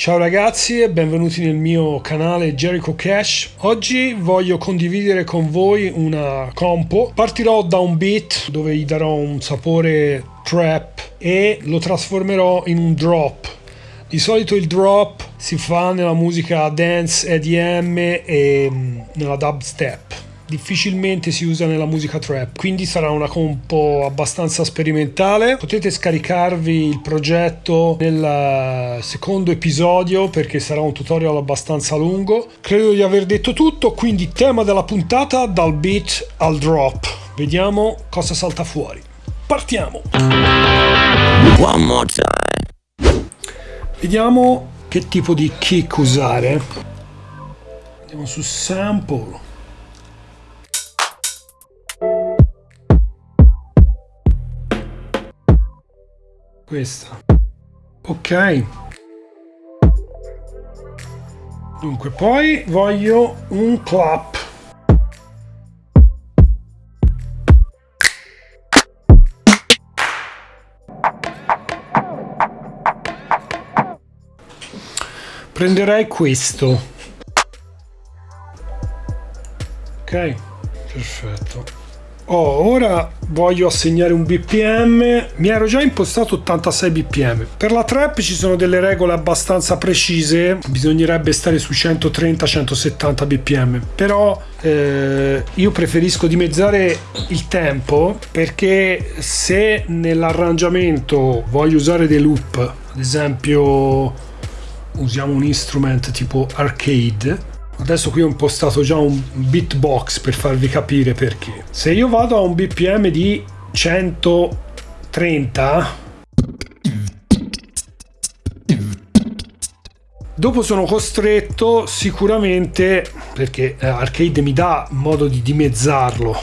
Ciao ragazzi e benvenuti nel mio canale Jericho Cash. Oggi voglio condividere con voi una compo. Partirò da un beat dove gli darò un sapore trap e lo trasformerò in un drop. Di solito il drop si fa nella musica dance, EDM e mm, nella dubstep difficilmente si usa nella musica trap quindi sarà una compo abbastanza sperimentale. Potete scaricarvi il progetto nel eh, secondo episodio perché sarà un tutorial abbastanza lungo. Credo di aver detto tutto quindi tema della puntata dal beat al drop. Vediamo cosa salta fuori. Partiamo! One more time. vediamo che tipo di kick usare. Andiamo su sample questa ok. Dunque poi voglio un clap. Prenderei questo. Ok perfetto Oh, ora voglio assegnare un bpm mi ero già impostato 86 bpm per la trap ci sono delle regole abbastanza precise. Bisognerebbe stare su 130-170 bpm però eh, io preferisco dimezzare il tempo perché se nell'arrangiamento voglio usare dei loop ad esempio usiamo un instrument tipo arcade Adesso qui ho impostato già un beatbox per farvi capire perché. Se io vado a un BPM di 130 Dopo sono costretto sicuramente, perché eh, Arcade mi dà modo di dimezzarlo,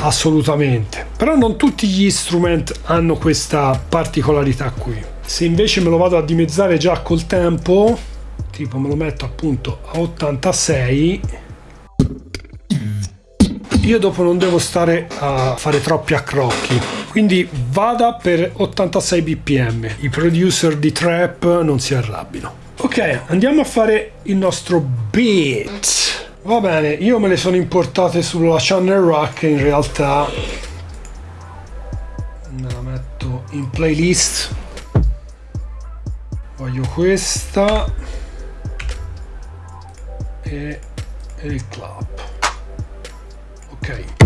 assolutamente. Però non tutti gli instrument hanno questa particolarità qui. Se invece me lo vado a dimezzare già col tempo, tipo me lo metto appunto a 86, io dopo non devo stare a fare troppi accrocchi. Quindi vada per 86 bpm. I producer di trap non si arrabbino ok andiamo a fare il nostro beat. Va bene io me le sono importate sulla channel rack in realtà me la metto in playlist voglio questa. E, il club ok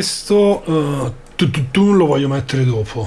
questo uh, tu, tu, tu lo voglio mettere dopo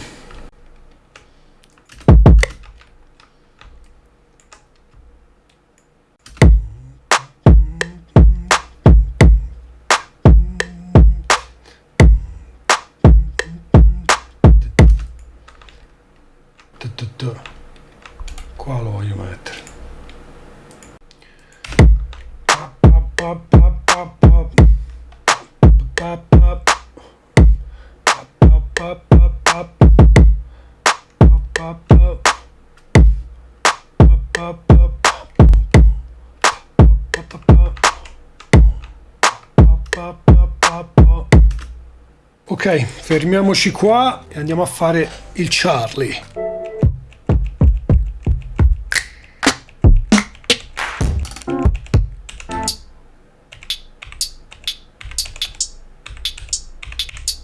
fermiamoci qua e andiamo a fare il Charlie.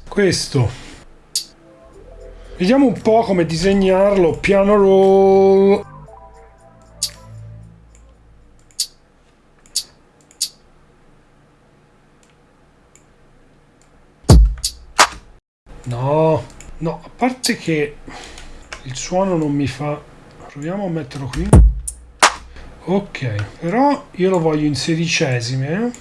Questo. Vediamo un po' come disegnarlo. Piano roll. Parte che il suono non mi fa... Proviamo a metterlo qui. Ok, però io lo voglio in sedicesime, eh?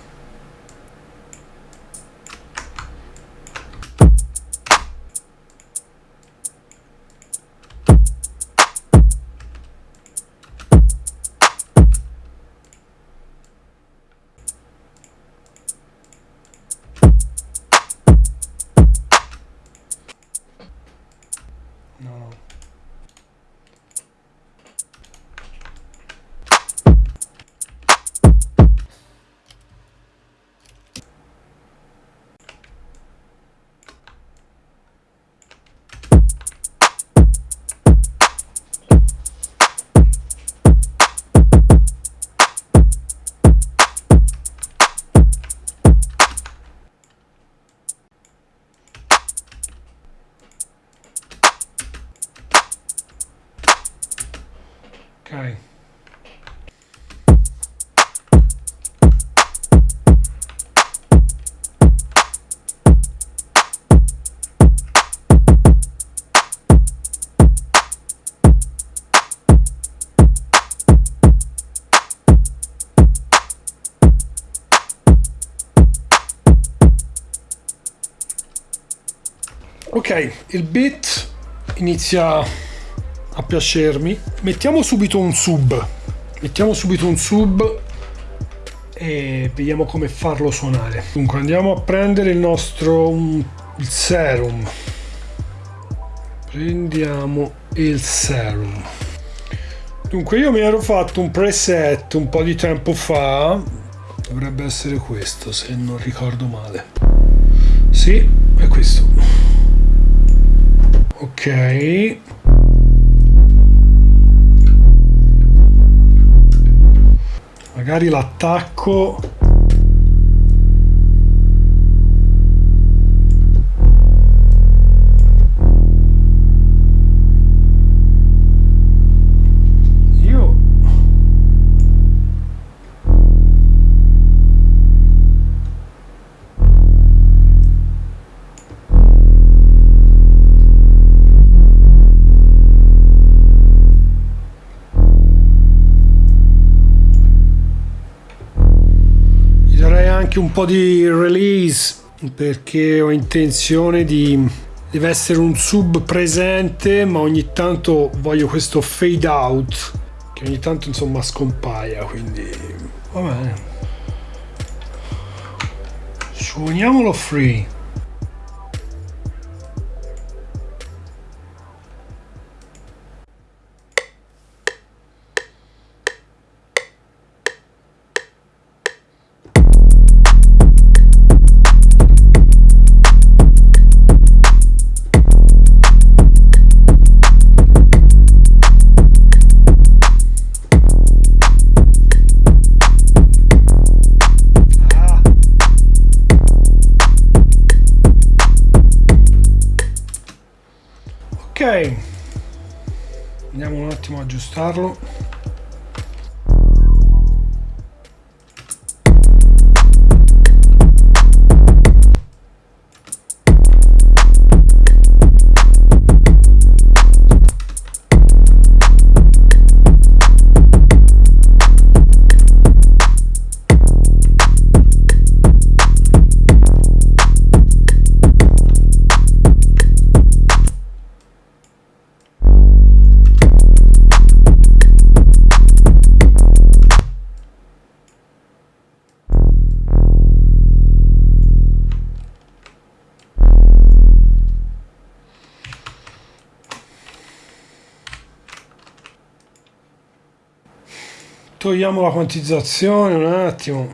Ok, il beat inizia a piacermi. Mettiamo subito un sub. Mettiamo subito un sub e vediamo come farlo suonare. Dunque andiamo a prendere il nostro il serum. Prendiamo il serum. Dunque io mi ero fatto un preset un po' di tempo fa. Dovrebbe essere questo se non ricordo male. Sì, è questo. Ok. magari l'attacco anche un po' di release perché ho intenzione di deve essere un sub presente ma ogni tanto voglio questo fade out che ogni tanto insomma scompaia quindi va bene. Suoniamolo free aggiustarlo togliamo la quantizzazione un attimo.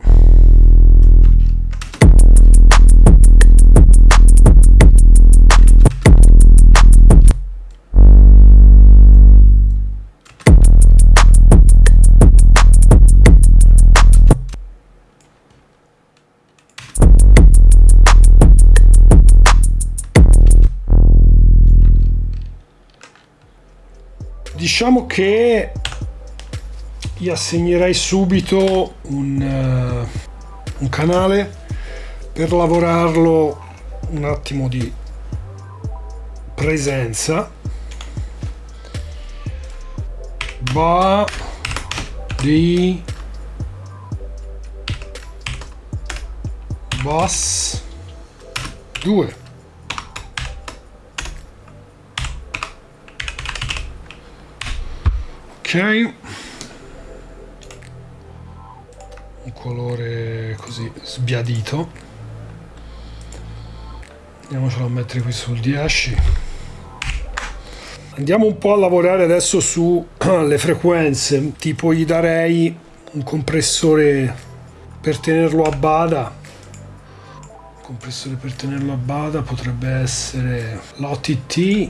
Diciamo che gli assegnerei subito un, uh, un canale per lavorarlo un attimo di presenza. Va di bass 2 ok un colore così sbiadito. Andiamocelo a mettere qui sul 10 andiamo un po' a lavorare adesso sulle frequenze. Tipo gli darei un compressore per tenerlo a bada. Compressore per tenerlo a bada potrebbe essere l'OTT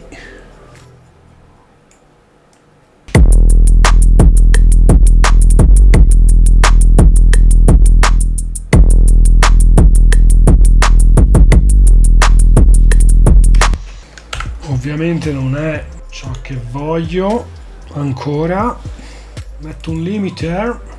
ovviamente non è ciò che voglio ancora. Metto un limiter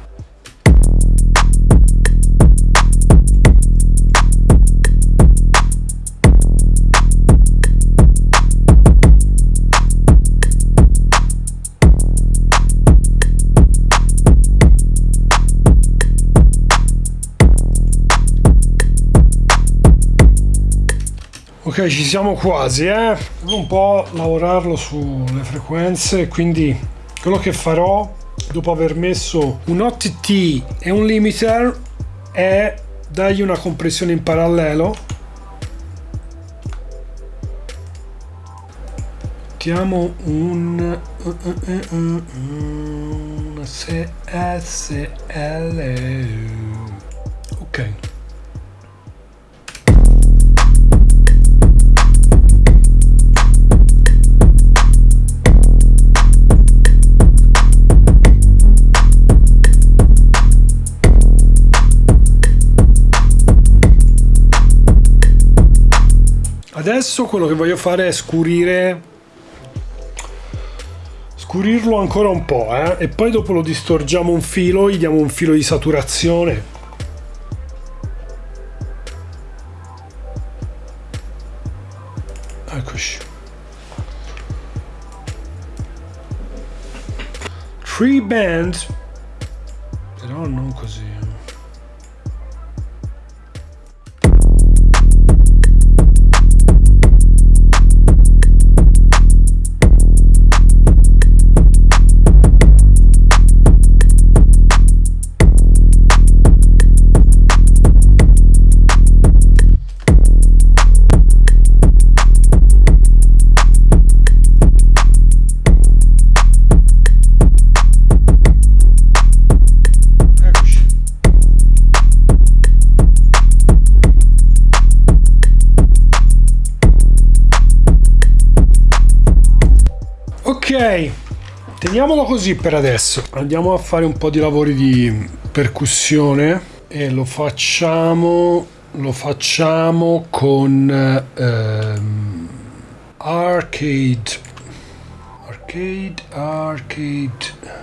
ok ci siamo quasi eh devo un po' lavorarlo sulle frequenze quindi quello che farò dopo aver messo un OTT e un limiter è dargli una compressione in parallelo mettiamo un, SSL ok adesso quello che voglio fare è scurire scurirlo ancora un po' eh? e poi dopo lo distorgiamo un filo gli diamo un filo di saturazione teniamolo così per adesso. Andiamo a fare un po' di lavori di percussione e lo facciamo lo facciamo con ehm, arcade. Arcade arcade.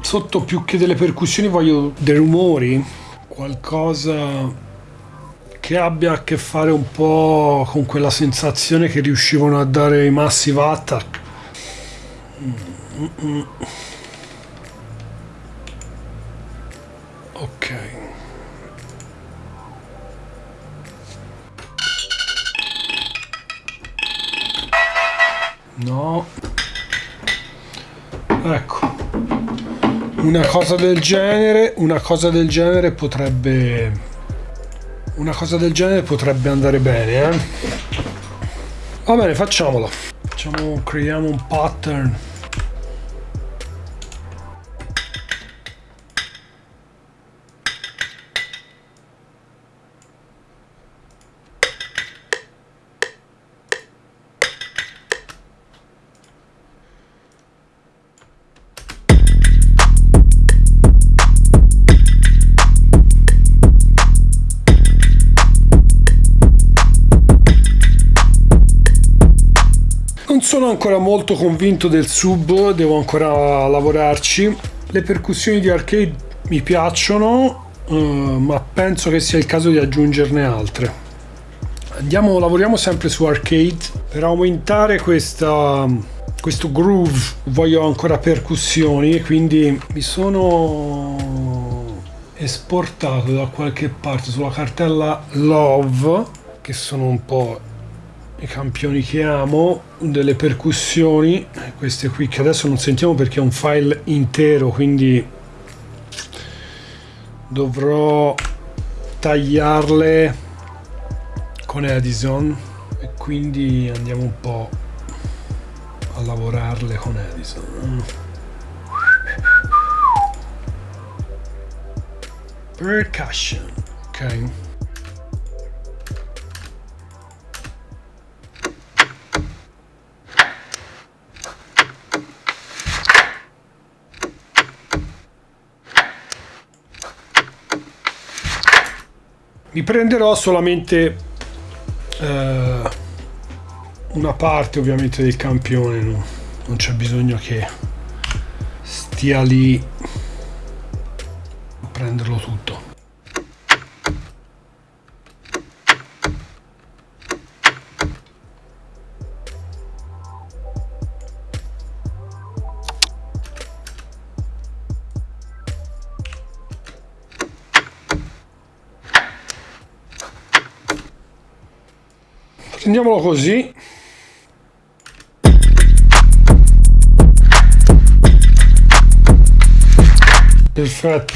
Sotto più che delle percussioni voglio dei rumori qualcosa che abbia a che fare un po' con quella sensazione che riuscivano a dare i Massive Attack. Ok. No. Ecco. Una cosa del genere, una cosa del genere potrebbe una cosa del genere potrebbe andare bene, eh? Va bene, facciamolo. Facciamo, creiamo un pattern. Sono ancora molto convinto del sub, devo ancora lavorarci. Le percussioni di arcade mi piacciono, uh, ma penso che sia il caso di aggiungerne altre. Andiamo, lavoriamo sempre su arcade. Per aumentare questa, questo groove voglio ancora percussioni, quindi mi sono esportato da qualche parte sulla cartella Love, che sono un po' i campioni che amo, delle percussioni, queste qui che adesso non sentiamo perché è un file intero, quindi dovrò tagliarle con Edison e quindi andiamo un po' a lavorarle con Edison. Percussion, ok. Mi prenderò solamente eh, una parte ovviamente del campione no? non c'è bisogno che stia lì Prendiamolo così. Perfetto.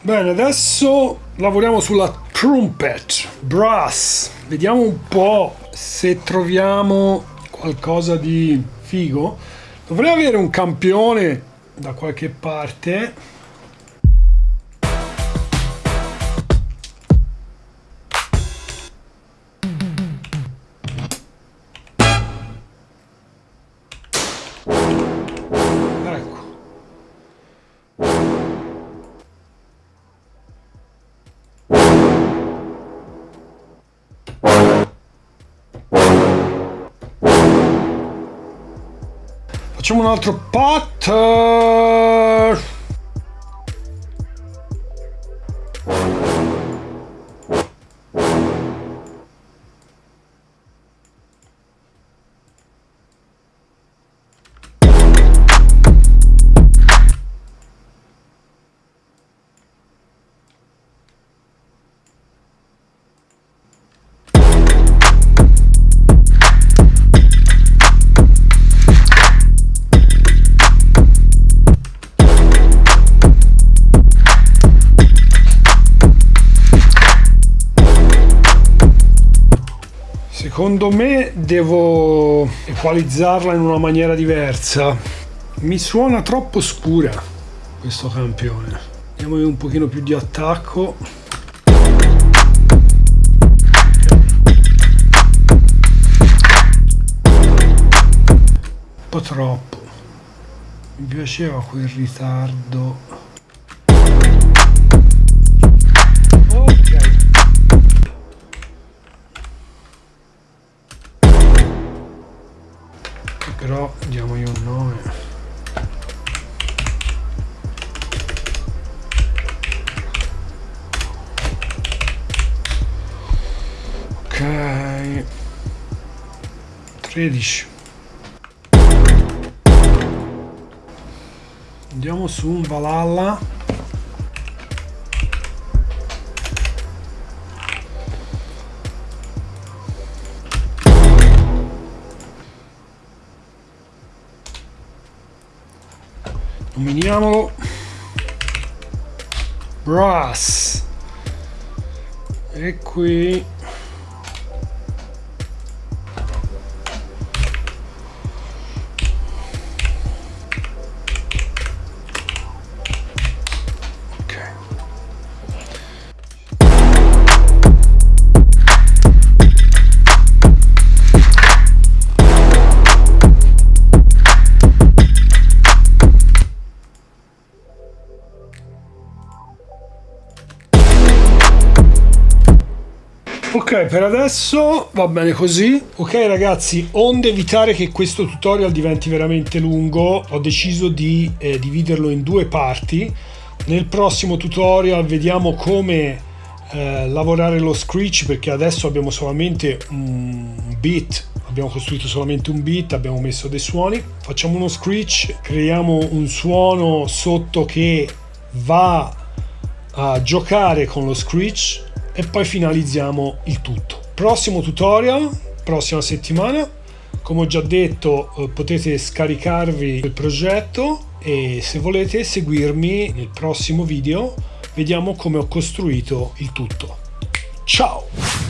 Bene, adesso lavoriamo sulla trumpet, brass. Vediamo un po' se troviamo qualcosa di figo. Dovrei avere un campione da qualche parte Facciamo un altro pattern. Secondo me devo equalizzarla in una maniera diversa. Mi suona troppo scura questo campione. Diamo un pochino più di attacco. Un po' troppo. Mi piaceva quel ritardo però diamogli un nome. Ok. 13 andiamo su un Valhalla nominiamolo brass. E qui per adesso va bene così. Ok ragazzi onde evitare che questo tutorial diventi veramente lungo. Ho deciso di eh, dividerlo in due parti. Nel prossimo tutorial vediamo come eh, lavorare lo screech perché adesso abbiamo solamente un beat. Abbiamo costruito solamente un beat abbiamo messo dei suoni. Facciamo uno screech creiamo un suono sotto che va a giocare con lo screech e poi finalizziamo il tutto. Prossimo tutorial prossima settimana. Come ho già detto eh, potete scaricarvi il progetto e se volete seguirmi nel prossimo video vediamo come ho costruito il tutto. Ciao